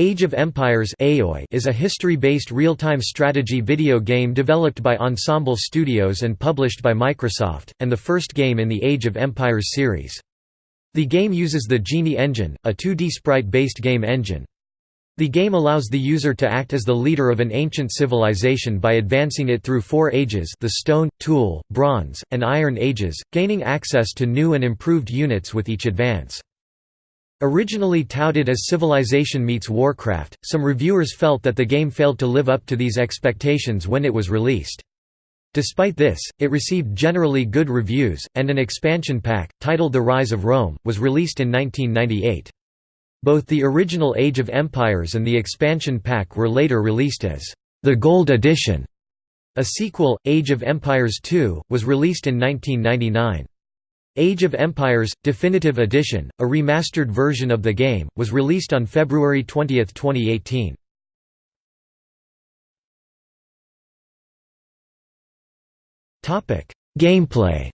Age of Empires is a history-based real-time strategy video game developed by Ensemble Studios and published by Microsoft, and the first game in the Age of Empires series. The game uses the Genie engine, a 2D sprite-based game engine. The game allows the user to act as the leader of an ancient civilization by advancing it through four ages the Stone, Tool, Bronze, and Iron Ages, gaining access to new and improved units with each advance. Originally touted as Civilization meets Warcraft, some reviewers felt that the game failed to live up to these expectations when it was released. Despite this, it received generally good reviews, and an expansion pack, titled The Rise of Rome, was released in 1998. Both the original Age of Empires and the expansion pack were later released as the Gold Edition. A sequel, Age of Empires II, was released in 1999. Age of Empires – Definitive Edition, a remastered version of the game, was released on February 20, 2018. Gameplay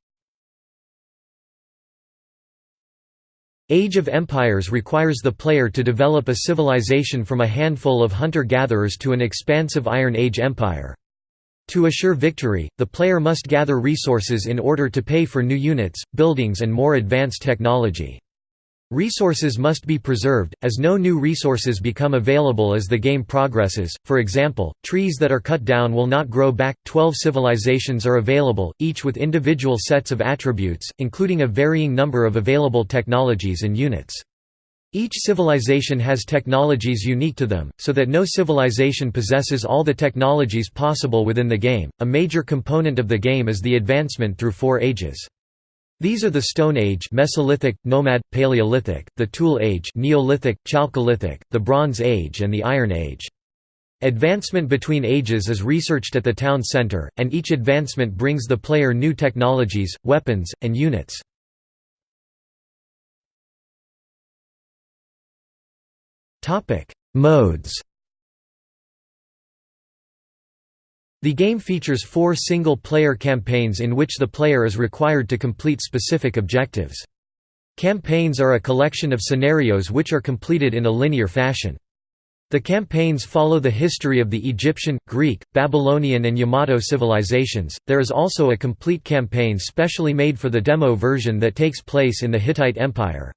Age of Empires requires the player to develop a civilization from a handful of hunter-gatherers to an expansive Iron Age empire. To assure victory, the player must gather resources in order to pay for new units, buildings and more advanced technology. Resources must be preserved, as no new resources become available as the game progresses. For example, trees that are cut down will not grow back. Twelve civilizations are available, each with individual sets of attributes, including a varying number of available technologies and units. Each civilization has technologies unique to them, so that no civilization possesses all the technologies possible within the game. A major component of the game is the advancement through four ages. These are the Stone Age Mesolithic, Nomad, Paleolithic, the Tool Age Neolithic, Chalcolithic, the Bronze Age and the Iron Age. Advancement between ages is researched at the town center, and each advancement brings the player new technologies, weapons, and units. Topic: Modes. The game features four single-player campaigns in which the player is required to complete specific objectives. Campaigns are a collection of scenarios which are completed in a linear fashion. The campaigns follow the history of the Egyptian, Greek, Babylonian and Yamato civilizations. There is also a complete campaign specially made for the demo version that takes place in the Hittite Empire.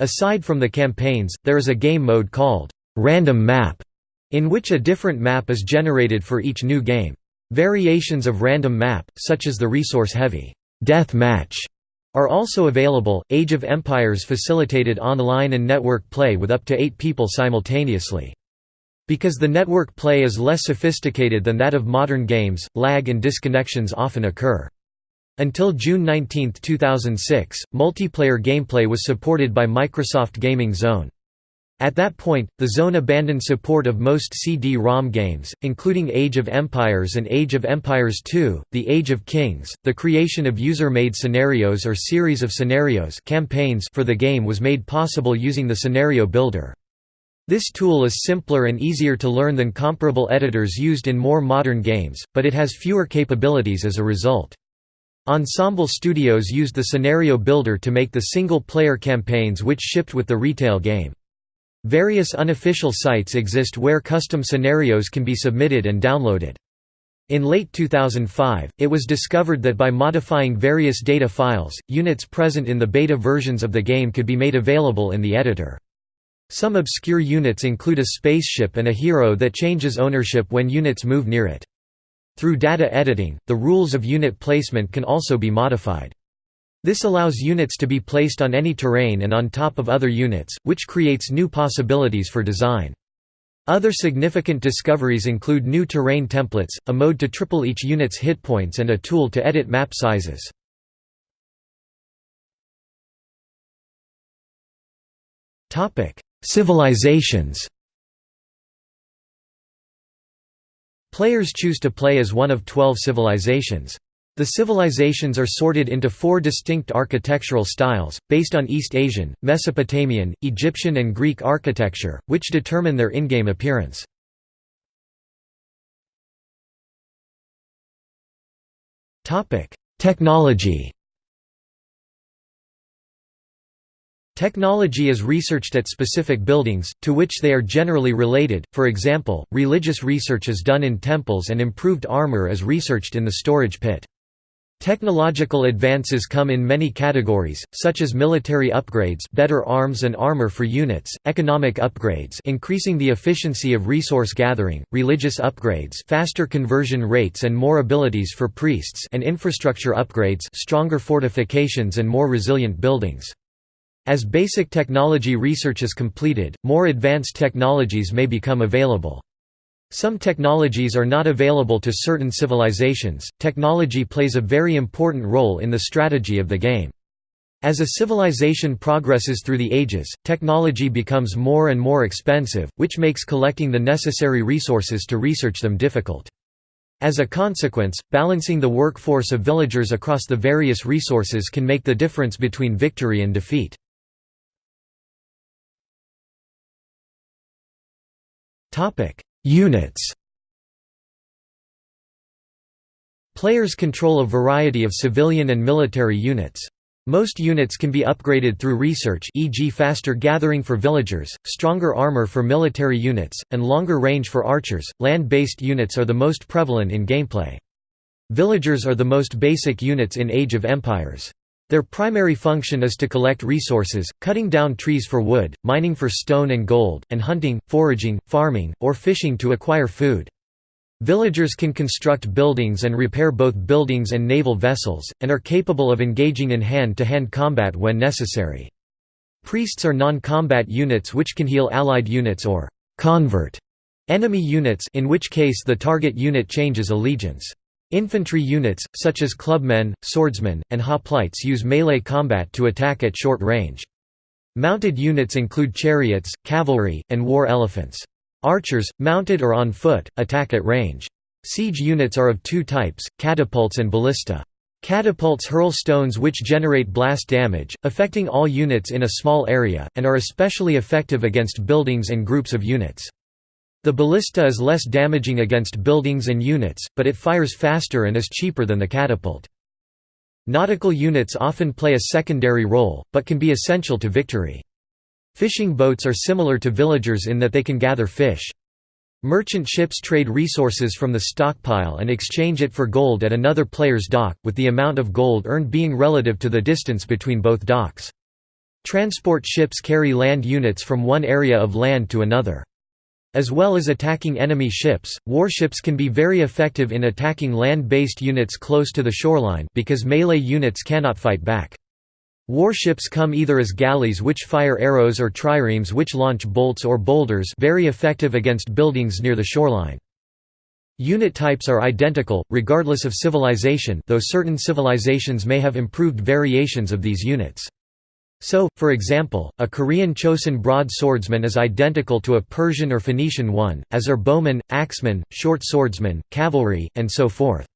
Aside from the campaigns, there is a game mode called Random Map, in which a different map is generated for each new game. Variations of Random Map, such as the resource-heavy Death Match, are also available. Age of Empires facilitated online and network play with up to eight people simultaneously. Because the network play is less sophisticated than that of modern games, lag and disconnections often occur. Until June 19, 2006, multiplayer gameplay was supported by Microsoft Gaming Zone. At that point, the Zone abandoned support of most CD-ROM games, including Age of Empires and Age of Empires II, The Age of Kings. The creation of user-made scenarios or series of scenarios campaigns for the game was made possible using the Scenario Builder. This tool is simpler and easier to learn than comparable editors used in more modern games, but it has fewer capabilities as a result. Ensemble Studios used the Scenario Builder to make the single-player campaigns which shipped with the retail game. Various unofficial sites exist where custom scenarios can be submitted and downloaded. In late 2005, it was discovered that by modifying various data files, units present in the beta versions of the game could be made available in the editor. Some obscure units include a spaceship and a hero that changes ownership when units move near it. Through data editing, the rules of unit placement can also be modified. This allows units to be placed on any terrain and on top of other units, which creates new possibilities for design. Other significant discoveries include new terrain templates, a mode to triple each unit's hit points and a tool to edit map sizes. Civilizations Players choose to play as one of twelve civilizations. The civilizations are sorted into four distinct architectural styles, based on East Asian, Mesopotamian, Egyptian and Greek architecture, which determine their in-game appearance. Technology Technology is researched at specific buildings, to which they are generally related, for example, religious research is done in temples and improved armor is researched in the storage pit. Technological advances come in many categories, such as military upgrades better arms and armor for units, economic upgrades increasing the efficiency of resource gathering, religious upgrades faster conversion rates and more abilities for priests and infrastructure upgrades stronger fortifications and more resilient buildings. As basic technology research is completed, more advanced technologies may become available. Some technologies are not available to certain civilizations. Technology plays a very important role in the strategy of the game. As a civilization progresses through the ages, technology becomes more and more expensive, which makes collecting the necessary resources to research them difficult. As a consequence, balancing the workforce of villagers across the various resources can make the difference between victory and defeat. Units Players control a variety of civilian and military units. Most units can be upgraded through research e.g. faster gathering for villagers, stronger armor for military units, and longer range for archers. Land-based units are the most prevalent in gameplay. Villagers are the most basic units in Age of Empires. Their primary function is to collect resources, cutting down trees for wood, mining for stone and gold, and hunting, foraging, farming, or fishing to acquire food. Villagers can construct buildings and repair both buildings and naval vessels, and are capable of engaging in hand-to-hand -hand combat when necessary. Priests are non-combat units which can heal allied units or «convert» enemy units in which case the target unit changes allegiance. Infantry units, such as clubmen, swordsmen, and hoplites use melee combat to attack at short range. Mounted units include chariots, cavalry, and war elephants. Archers, mounted or on foot, attack at range. Siege units are of two types, catapults and ballista. Catapults hurl stones which generate blast damage, affecting all units in a small area, and are especially effective against buildings and groups of units. The ballista is less damaging against buildings and units, but it fires faster and is cheaper than the catapult. Nautical units often play a secondary role, but can be essential to victory. Fishing boats are similar to villagers in that they can gather fish. Merchant ships trade resources from the stockpile and exchange it for gold at another player's dock, with the amount of gold earned being relative to the distance between both docks. Transport ships carry land units from one area of land to another. As well as attacking enemy ships, warships can be very effective in attacking land-based units close to the shoreline because melee units cannot fight back. Warships come either as galleys which fire arrows or triremes which launch bolts or boulders very effective against buildings near the shoreline. Unit types are identical, regardless of civilization though certain civilizations may have improved variations of these units. So, for example, a Korean Chosun broadswordsman is identical to a Persian or Phoenician one, as are bowmen, axemen, short swordsmen, cavalry, and so forth.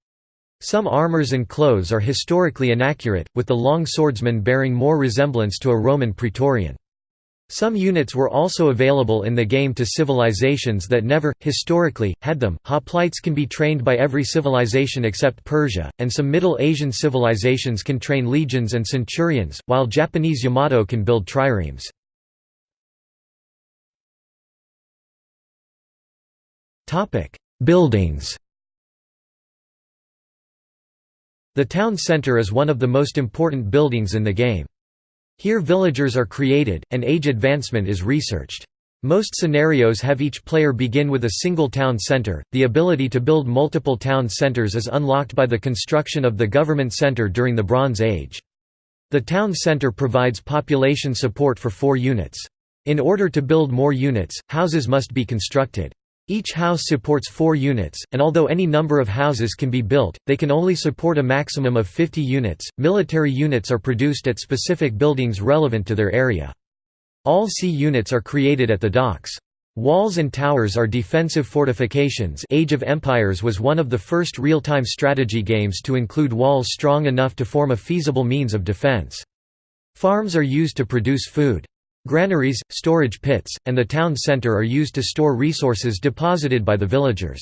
Some armors and clothes are historically inaccurate, with the long swordsman bearing more resemblance to a Roman praetorian. Some units were also available in the game to civilizations that never, historically, had them. Hoplites can be trained by every civilization except Persia, and some Middle Asian civilizations can train legions and centurions, while Japanese Yamato can build triremes. Buildings The town center is one of the most important buildings in the game. Here villagers are created, and age advancement is researched. Most scenarios have each player begin with a single town center. The ability to build multiple town centers is unlocked by the construction of the government center during the Bronze Age. The town center provides population support for four units. In order to build more units, houses must be constructed. Each house supports four units, and although any number of houses can be built, they can only support a maximum of 50 units. Military units are produced at specific buildings relevant to their area. All sea units are created at the docks. Walls and towers are defensive fortifications Age of Empires was one of the first real-time strategy games to include walls strong enough to form a feasible means of defense. Farms are used to produce food. Granaries, storage pits, and the town centre are used to store resources deposited by the villagers.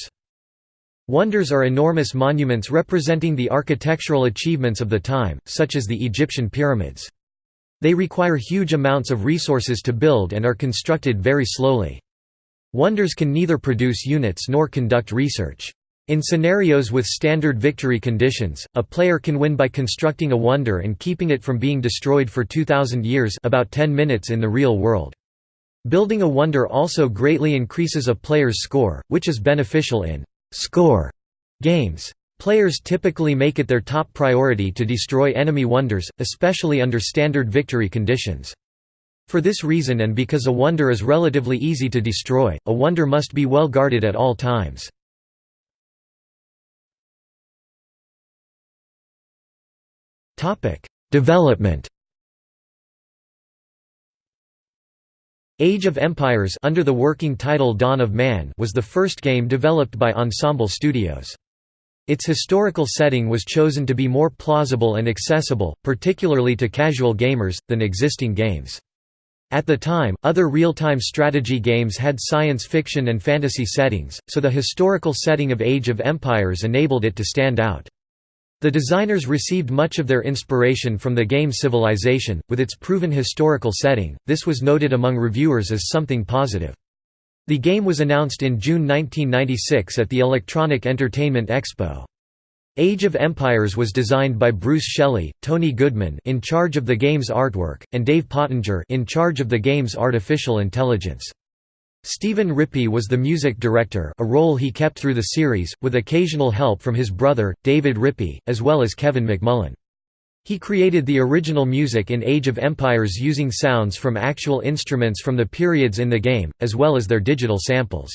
Wonders are enormous monuments representing the architectural achievements of the time, such as the Egyptian pyramids. They require huge amounts of resources to build and are constructed very slowly. Wonders can neither produce units nor conduct research. In scenarios with standard victory conditions, a player can win by constructing a wonder and keeping it from being destroyed for 2000 years about 10 minutes in the real world. Building a wonder also greatly increases a player's score, which is beneficial in «score» games. Players typically make it their top priority to destroy enemy wonders, especially under standard victory conditions. For this reason and because a wonder is relatively easy to destroy, a wonder must be well guarded at all times. Development Age of Empires under the working title Dawn of Man was the first game developed by Ensemble Studios. Its historical setting was chosen to be more plausible and accessible, particularly to casual gamers, than existing games. At the time, other real-time strategy games had science fiction and fantasy settings, so the historical setting of Age of Empires enabled it to stand out. The designers received much of their inspiration from the game Civilization, with its proven historical setting, this was noted among reviewers as something positive. The game was announced in June 1996 at the Electronic Entertainment Expo. Age of Empires was designed by Bruce Shelley, Tony Goodman in charge of the game's artwork, and Dave Pottinger in charge of the game's artificial intelligence. Stephen Rippey was the music director a role he kept through the series, with occasional help from his brother, David Rippey, as well as Kevin McMullen. He created the original music in Age of Empires using sounds from actual instruments from the periods in the game, as well as their digital samples.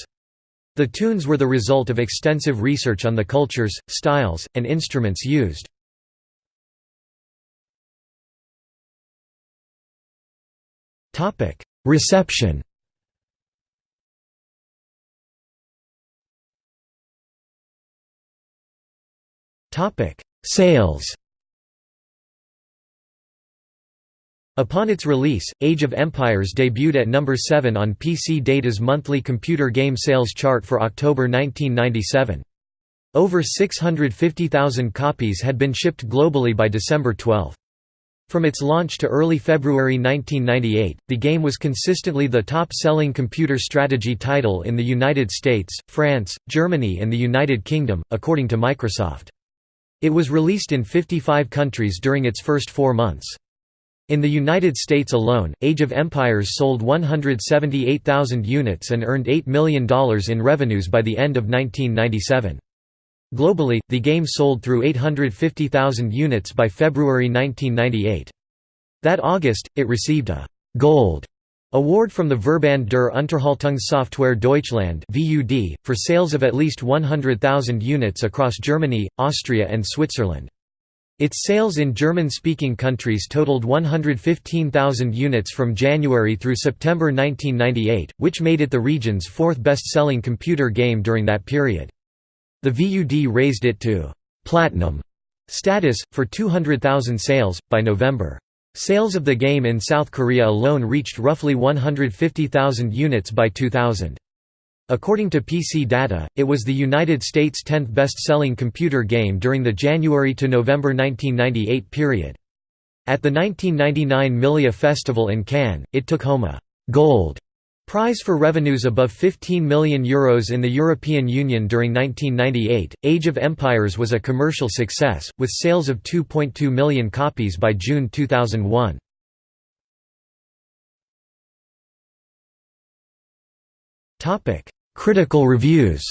The tunes were the result of extensive research on the cultures, styles, and instruments used. Reception Sales Upon its release, Age of Empires debuted at number 7 on PC Data's monthly computer game sales chart for October 1997. Over 650,000 copies had been shipped globally by December 12. From its launch to early February 1998, the game was consistently the top-selling computer strategy title in the United States, France, Germany and the United Kingdom, according to Microsoft. It was released in 55 countries during its first four months. In the United States alone, Age of Empires sold 178,000 units and earned $8 million in revenues by the end of 1997. Globally, the game sold through 850,000 units by February 1998. That August, it received a «Gold» award from the Verband der Unterhaltungssoftware Deutschland (VUD) for sales of at least 100,000 units across Germany, Austria and Switzerland. Its sales in German-speaking countries totaled 115,000 units from January through September 1998, which made it the region's fourth best-selling computer game during that period. The VUD raised it to «platinum» status, for 200,000 sales, by November. Sales of the game in South Korea alone reached roughly 150,000 units by 2000. According to PC data, it was the United States' 10th best-selling computer game during the January to November 1998 period. At the 1999 Milia Festival in Cannes, it took home a «gold» prize for revenues above €15 million Euros in the European Union during 1998. Age of Empires was a commercial success, with sales of 2.2 million copies by June 2001. Topic: Critical reviews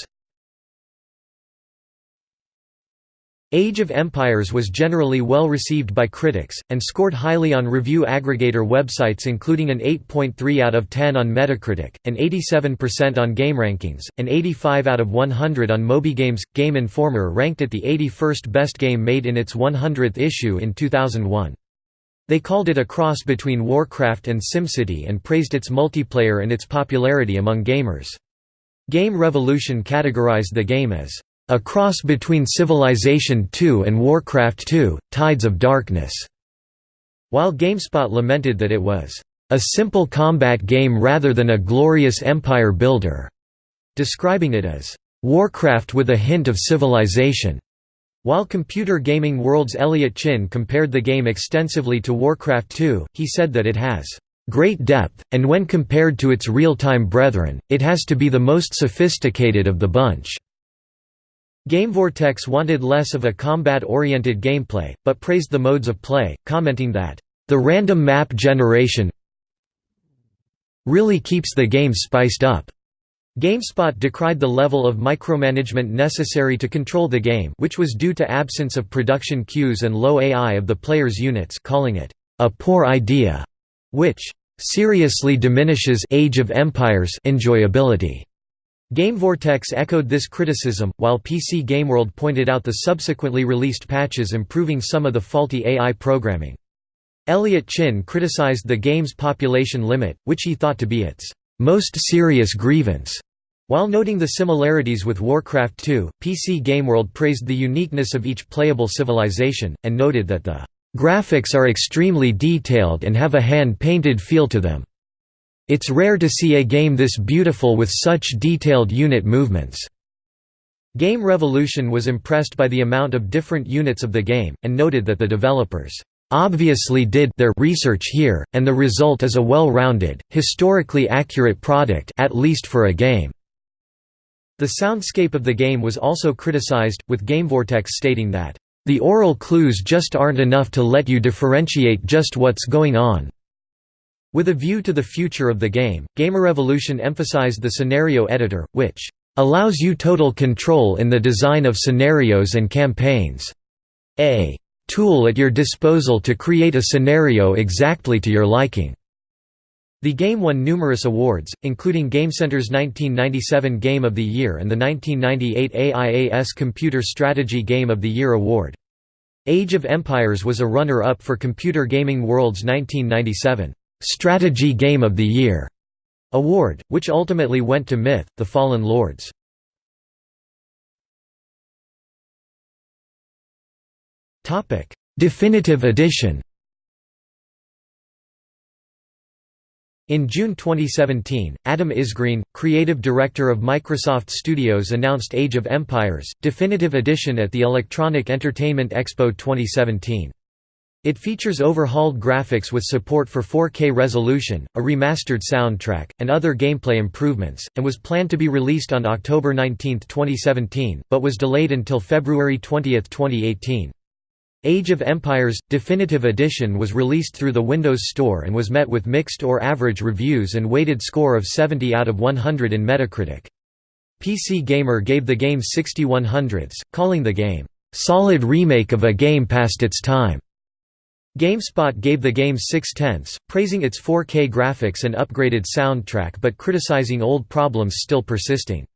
Age of Empires was generally well received by critics, and scored highly on review aggregator websites including an 8.3 out of 10 on Metacritic, an 87% on GameRankings, an 85 out of 100 on MobyGames. Game Informer ranked it the 81st best game made in its 100th issue in 2001. They called it a cross between Warcraft and SimCity and praised its multiplayer and its popularity among gamers. Game Revolution categorized the game as a cross between Civilization II and Warcraft II, Tides of Darkness, while GameSpot lamented that it was a simple combat game rather than a glorious empire builder, describing it as Warcraft with a hint of Civilization. While Computer Gaming World's Elliot Chin compared the game extensively to Warcraft II, he said that it has great depth, and when compared to its real-time brethren, it has to be the most sophisticated of the bunch. GameVortex wanted less of a combat-oriented gameplay, but praised the modes of play, commenting that, "...the random map generation really keeps the game spiced up." GameSpot decried the level of micromanagement necessary to control the game which was due to absence of production queues and low AI of the player's units calling it, "...a poor idea," which "...seriously diminishes Age of Empires enjoyability." GameVortex echoed this criticism, while PC Gameworld pointed out the subsequently released patches improving some of the faulty AI programming. Elliot Chin criticized the game's population limit, which he thought to be its most serious grievance. While noting the similarities with Warcraft 2, PC Gameworld praised the uniqueness of each playable civilization, and noted that the graphics are extremely detailed and have a hand-painted feel to them. It's rare to see a game this beautiful with such detailed unit movements. Game Revolution was impressed by the amount of different units of the game, and noted that the developers obviously did their research here, and the result is a well-rounded, historically accurate product at least for a game. The soundscape of the game was also criticized, with GameVortex stating that, "...the aural clues just aren't enough to let you differentiate just what's going on." With a view to the future of the game, Gamerevolution emphasized the scenario editor, which allows you total control in the design of scenarios and campaigns. A tool at your disposal to create a scenario exactly to your liking. The game won numerous awards, including GameCenter's 1997 Game of the Year and the 1998 AIAS Computer Strategy Game of the Year award. Age of Empires was a runner-up for Computer Gaming World's 1997 Strategy Game of the Year award, which ultimately went to Myth, The Fallen Lords. Definitive edition In June 2017, Adam Isgreen, creative director of Microsoft Studios announced Age of Empires, Definitive Edition at the Electronic Entertainment Expo 2017. It features overhauled graphics with support for 4K resolution, a remastered soundtrack, and other gameplay improvements, and was planned to be released on October 19, 2017, but was delayed until February 20, 2018. Age of Empires – Definitive Edition was released through the Windows Store and was met with mixed or average reviews and weighted score of 70 out of 100 in Metacritic. PC Gamer gave the game 61 hundredths, calling the game, "...solid remake of a game past its time." GameSpot gave the game 6 tenths, praising its 4K graphics and upgraded soundtrack but criticizing old problems still persisting.